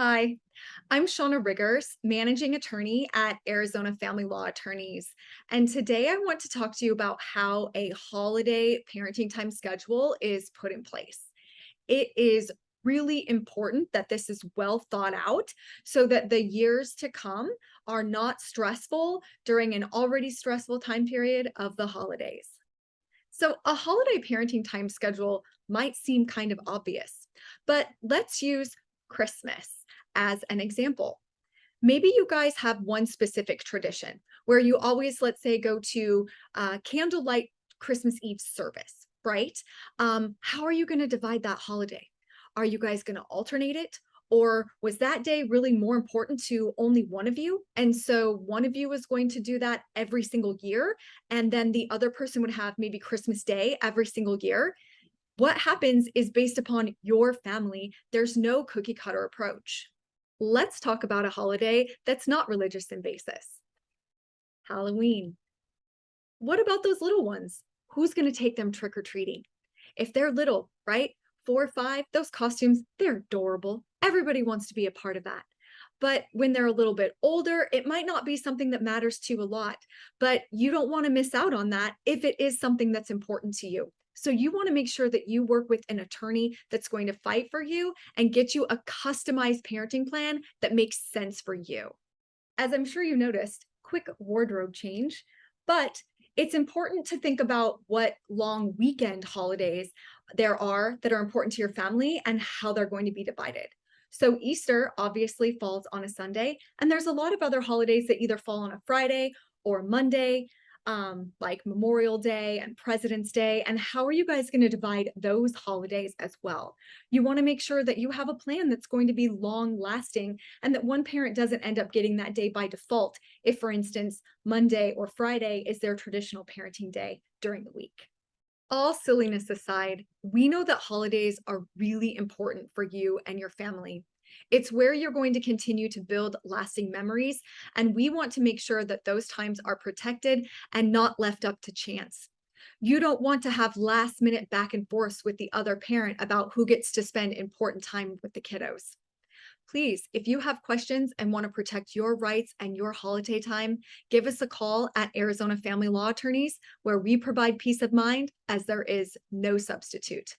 Hi, I'm Shauna Riggers, managing attorney at Arizona Family Law Attorneys. And today I want to talk to you about how a holiday parenting time schedule is put in place. It is really important that this is well thought out so that the years to come are not stressful during an already stressful time period of the holidays. So a holiday parenting time schedule might seem kind of obvious, but let's use Christmas as an example. Maybe you guys have one specific tradition where you always, let's say, go to uh, candlelight Christmas Eve service, right? Um, how are you going to divide that holiday? Are you guys going to alternate it? Or was that day really more important to only one of you? And so one of you was going to do that every single year. And then the other person would have maybe Christmas Day every single year. What happens is based upon your family. There's no cookie cutter approach. Let's talk about a holiday that's not religious in basis. Halloween. What about those little ones? Who's going to take them trick-or-treating? If they're little, right? Four or five, those costumes, they're adorable. Everybody wants to be a part of that. But when they're a little bit older, it might not be something that matters to you a lot, but you don't want to miss out on that if it is something that's important to you. So you want to make sure that you work with an attorney that's going to fight for you and get you a customized parenting plan that makes sense for you. As I'm sure you noticed, quick wardrobe change, but it's important to think about what long weekend holidays there are that are important to your family and how they're going to be divided. So Easter obviously falls on a Sunday, and there's a lot of other holidays that either fall on a Friday or Monday um, like Memorial Day and President's Day, and how are you guys going to divide those holidays as well? You want to make sure that you have a plan that's going to be long lasting and that one parent doesn't end up getting that day by default if, for instance, Monday or Friday is their traditional parenting day during the week. All silliness aside, we know that holidays are really important for you and your family. It's where you're going to continue to build lasting memories, and we want to make sure that those times are protected and not left up to chance. You don't want to have last minute back and forth with the other parent about who gets to spend important time with the kiddos. Please, if you have questions and want to protect your rights and your holiday time, give us a call at Arizona Family Law Attorneys, where we provide peace of mind as there is no substitute.